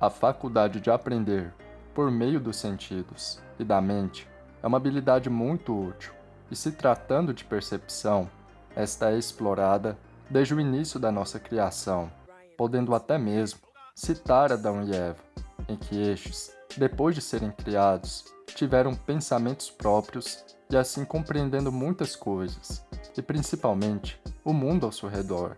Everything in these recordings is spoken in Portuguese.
A faculdade de aprender por meio dos sentidos e da mente é uma habilidade muito útil, e se tratando de percepção, esta é explorada desde o início da nossa criação, podendo até mesmo citar Adão e Eva, em que estes, depois de serem criados, tiveram pensamentos próprios e assim compreendendo muitas coisas, e principalmente o mundo ao seu redor.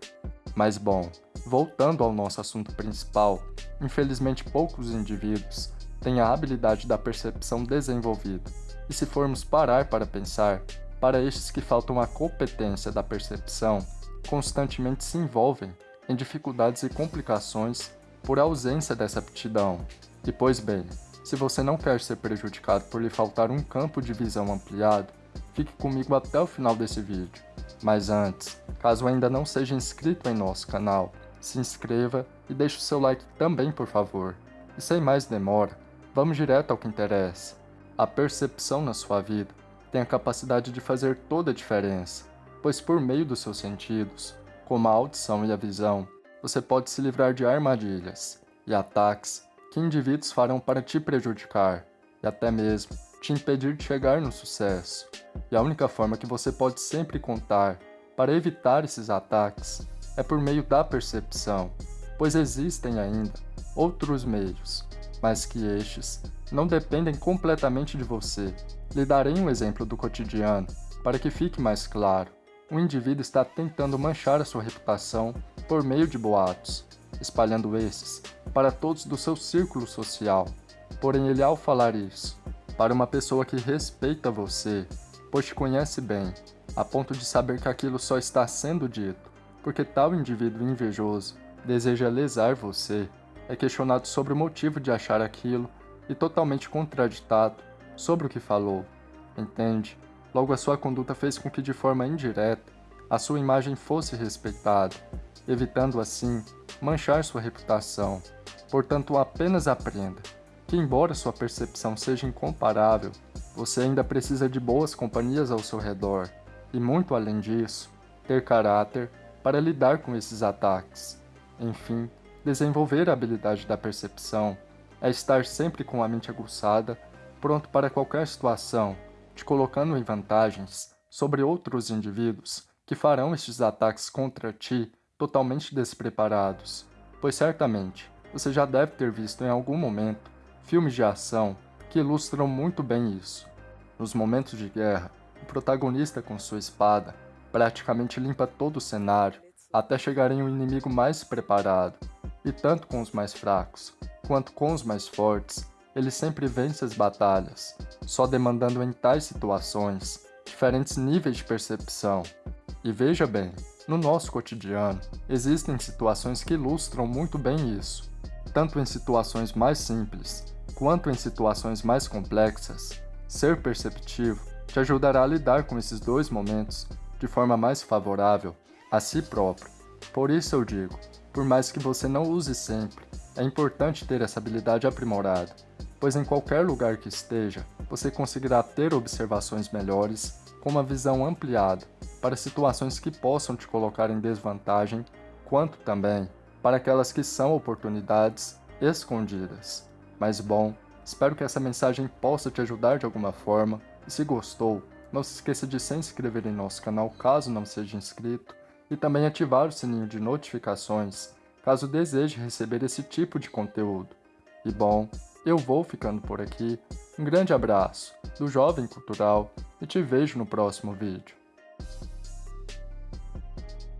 Mas bom, voltando ao nosso assunto principal, Infelizmente, poucos indivíduos têm a habilidade da percepção desenvolvida, e se formos parar para pensar, para estes que faltam a competência da percepção, constantemente se envolvem em dificuldades e complicações por ausência dessa aptidão. E pois bem, se você não quer ser prejudicado por lhe faltar um campo de visão ampliado, fique comigo até o final desse vídeo. Mas antes, caso ainda não seja inscrito em nosso canal, se inscreva e deixe o seu like também, por favor. E sem mais demora, vamos direto ao que interessa. A percepção na sua vida tem a capacidade de fazer toda a diferença, pois por meio dos seus sentidos, como a audição e a visão, você pode se livrar de armadilhas e ataques que indivíduos farão para te prejudicar e até mesmo te impedir de chegar no sucesso. E a única forma que você pode sempre contar para evitar esses ataques é por meio da percepção, pois existem ainda outros meios, mas que estes não dependem completamente de você. Lhe darei um exemplo do cotidiano, para que fique mais claro. O indivíduo está tentando manchar a sua reputação por meio de boatos, espalhando esses para todos do seu círculo social. Porém, ele ao falar isso, para uma pessoa que respeita você, pois te conhece bem, a ponto de saber que aquilo só está sendo dito, porque tal indivíduo invejoso deseja lesar você, é questionado sobre o motivo de achar aquilo e totalmente contraditado sobre o que falou. Entende? Logo a sua conduta fez com que de forma indireta a sua imagem fosse respeitada, evitando assim manchar sua reputação. Portanto, apenas aprenda que embora sua percepção seja incomparável, você ainda precisa de boas companhias ao seu redor e muito além disso, ter caráter para lidar com esses ataques. Enfim, desenvolver a habilidade da percepção é estar sempre com a mente aguçada, pronto para qualquer situação, te colocando em vantagens sobre outros indivíduos que farão estes ataques contra ti totalmente despreparados, pois certamente você já deve ter visto em algum momento filmes de ação que ilustram muito bem isso. Nos momentos de guerra, o protagonista com sua espada praticamente limpa todo o cenário até chegar em um inimigo mais preparado, e tanto com os mais fracos quanto com os mais fortes, ele sempre vence as batalhas, só demandando em tais situações diferentes níveis de percepção. E veja bem, no nosso cotidiano, existem situações que ilustram muito bem isso, tanto em situações mais simples quanto em situações mais complexas. Ser perceptivo te ajudará a lidar com esses dois momentos de forma mais favorável a si próprio. Por isso eu digo, por mais que você não use sempre, é importante ter essa habilidade aprimorada, pois em qualquer lugar que esteja, você conseguirá ter observações melhores com uma visão ampliada para situações que possam te colocar em desvantagem, quanto também para aquelas que são oportunidades escondidas. Mas bom, espero que essa mensagem possa te ajudar de alguma forma, e se gostou, não se esqueça de se inscrever em nosso canal caso não seja inscrito e também ativar o sininho de notificações caso deseje receber esse tipo de conteúdo. E bom, eu vou ficando por aqui. Um grande abraço do Jovem Cultural e te vejo no próximo vídeo.